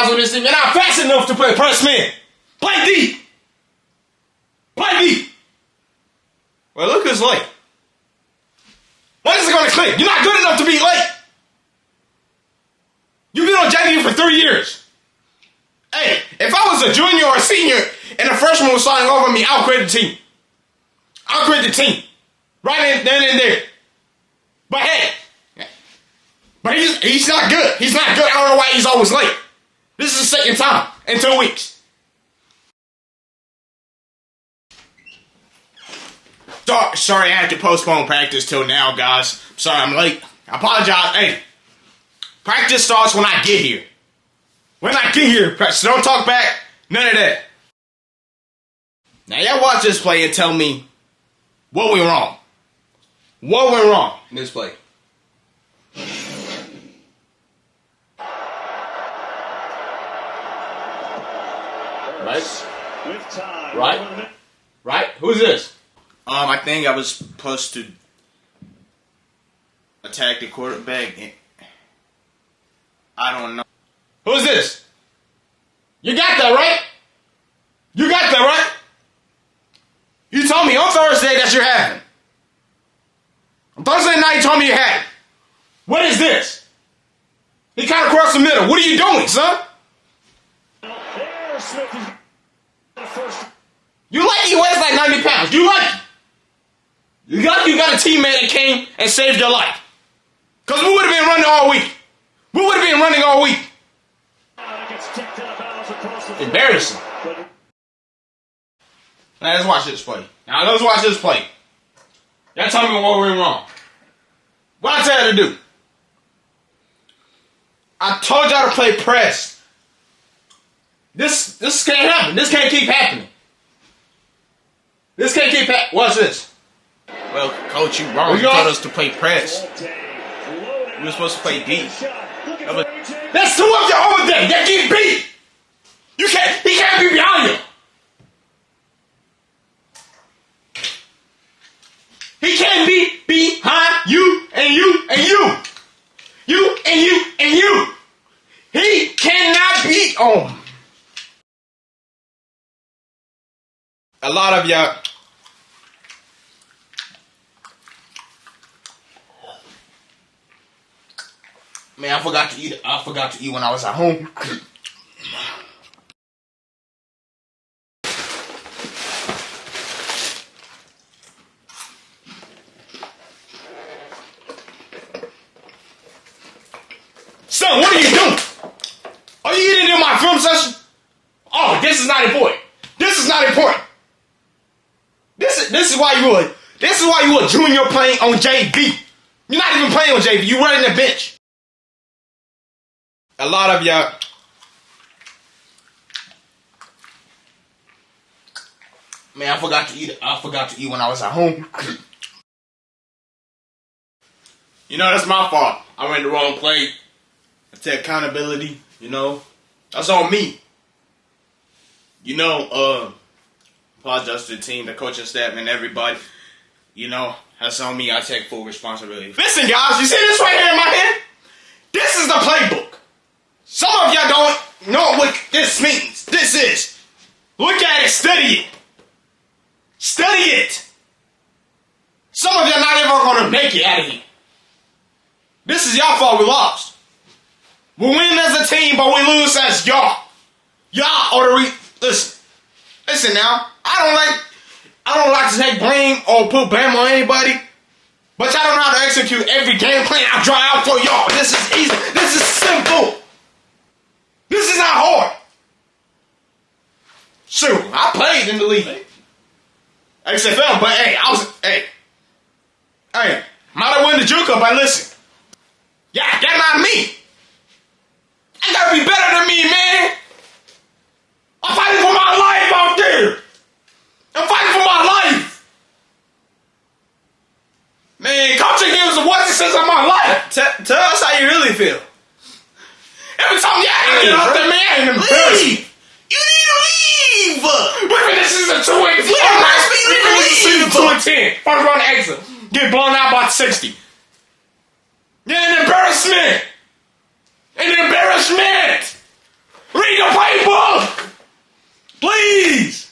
guys on this team, and I'm fast enough to play press man. Play D. Play deep. Well, look who's late. When is it going to click? You're not good enough to be late. You've been on JV for three years. Hey, if I was a junior or a senior and a freshman was starting over me, I'll quit the team. I'll quit the team. Right in, then and there. But hey, but he's he's not good. He's not good. I don't know why he's always late. This is the second time in two weeks. Sorry, sorry I had to postpone practice till now, guys. Sorry I'm late. I apologize. Hey, practice starts when I get here. When I get here, practice. Don't talk back. None of that. Now y'all watch this play and tell me what went wrong. What went wrong in this play? Right? Right? Right? Who's this? Um, I think I was supposed to attack the quarterback. And I don't know. Who's this? You got that right? You got that right? You told me on Thursday that you're having. On Thursday night, you told me you had it. What is this? He kind of crossed the middle. What are you doing, son? There, Smith is the first. You like he weighs like 90 pounds. You it. You got you got a teammate that came and saved your life. Cause we would have been running all week. We would have been running all week. Embarrassing. Now let's watch this play. Now let's watch this play. Y'all tell me what went wrong. What I tell you to do? I told y'all to play press. This this can't happen. This can't keep happening. This can't keep happening. Watch this. Well, coach, you wrong. You told us to play press. We were supposed to play deep. shot. Looking That was- That's two of your over there. That get beat. You can't. He can't be behind you. He can't be behind you and you and you. You and you and you. He cannot be on. A lot of y'all. Man, I forgot to eat. I forgot to eat when I was at home. Son, what are you doing? Are you eating in my film session? Oh, this is not important. This is not important. This is why you would. This is why you a junior playing on JV. You're not even playing on JV. You running the bench. A lot of y'all. Man, I forgot to eat. I forgot to eat when I was at home. you know that's my fault. I ran the wrong play. I take accountability. You know, that's on me. You know, uh, apologize to the team, the coaching staff, and everybody. You know, that's on me. I take full responsibility. Listen, guys, you see this right here in my hand? This is the playbook. Some of y'all don't know what this means. This is. Look at it, study it. Study it. Some of y'all not even gonna make it out of here. This is y'all fault we lost. We win as a team, but we lose as y'all. Y'all are the re- listen. Listen now. I don't like I don't like to take blame or put blame on anybody. But y'all don't know how to execute every game plan I draw out for y'all. This is easy. This is simple. This is not hard. Shoot, I played in the league. XFL, but hey, I was hey. Hey, might have won the Cup, but listen. Yeah, that's not me. I gotta be better than me, man. I'm fighting for my life out there. I'm fighting for my life. Man, games is what it says of my life. Tell, tell us how you really feel. Every time y'all Hey, get out there, man, I. Leave. You need to leave. In this 2 and 10. Yeah, that's what you We're in this season need. 2 and 10. First round exit. Get blown out by 60. Yeah, an embarrassment. An embarrassment. Please!